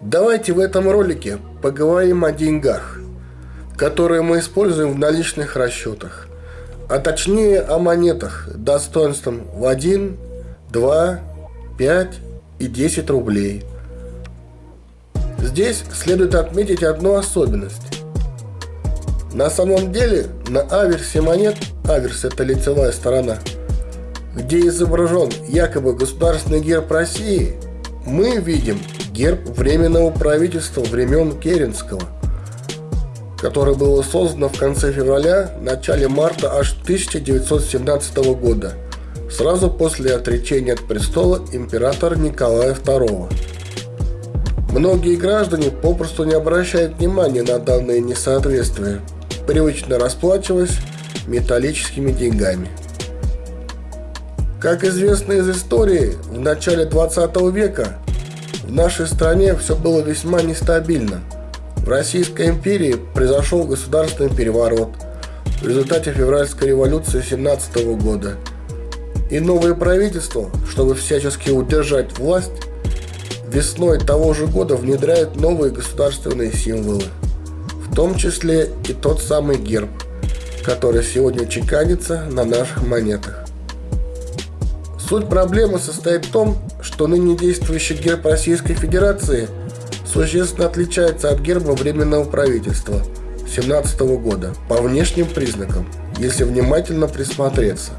Давайте в этом ролике поговорим о деньгах, которые мы используем в наличных расчетах, а точнее о монетах достоинством в 1, 2, 5 и 10 рублей. Здесь следует отметить одну особенность. На самом деле на аверсе монет, аверс это лицевая сторона, где изображен якобы государственный герб России, мы видим герб Временного правительства времен Керенского, которое было создано в конце февраля, начале марта аж 1917 года, сразу после отречения от престола императора Николая II. Многие граждане попросту не обращают внимания на данные несоответствия, привычно расплачиваясь металлическими деньгами. Как известно из истории, в начале 20 века в нашей стране все было весьма нестабильно. В Российской империи произошел государственный переворот в результате февральской революции 17 года. И новое правительство, чтобы всячески удержать власть, весной того же года внедряет новые государственные символы, в том числе и тот самый герб, который сегодня чеканится на наших монетах. Суть проблемы состоит в том, что ныне действующий герб Российской Федерации существенно отличается от герба Временного правительства 17 года по внешним признакам, если внимательно присмотреться.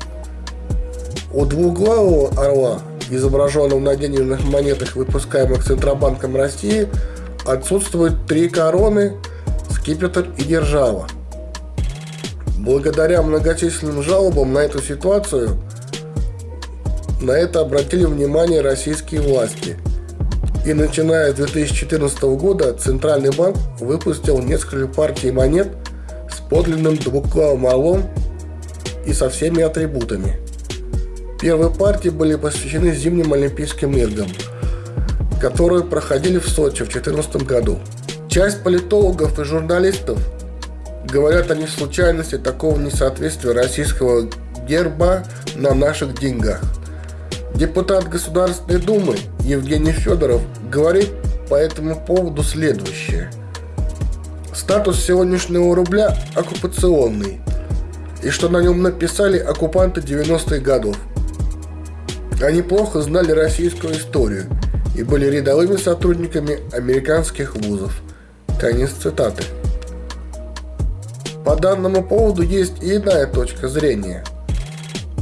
У двуглавого орла, изображенного на денежных монетах, выпускаемых Центробанком России, отсутствуют три короны, скипетр и держава. Благодаря многочисленным жалобам на эту ситуацию – на это обратили внимание российские власти. И начиная с 2014 года Центральный банк выпустил несколько партий монет с подлинным двуглавым орлом и со всеми атрибутами. Первые партии были посвящены зимним Олимпийским играм, которые проходили в Сочи в 2014 году. Часть политологов и журналистов говорят о неслучайности такого несоответствия российского герба на наших деньгах. Депутат Государственной Думы Евгений Федоров говорит по этому поводу следующее. Статус сегодняшнего рубля оккупационный, и что на нем написали оккупанты 90-х годов. Они плохо знали российскую историю и были рядовыми сотрудниками американских вузов. Конец цитаты. По данному поводу есть и иная точка зрения.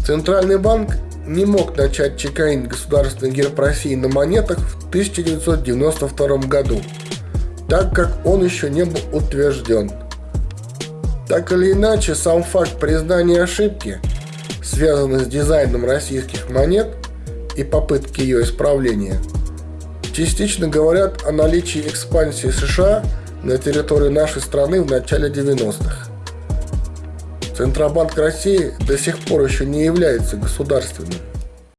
Центральный банк не мог начать чеканить государственный герб России на монетах в 1992 году, так как он еще не был утвержден. Так или иначе, сам факт признания ошибки, связанный с дизайном российских монет и попытки ее исправления, частично говорят о наличии экспансии США на территории нашей страны в начале 90-х. Центробанк России до сих пор еще не является государственным.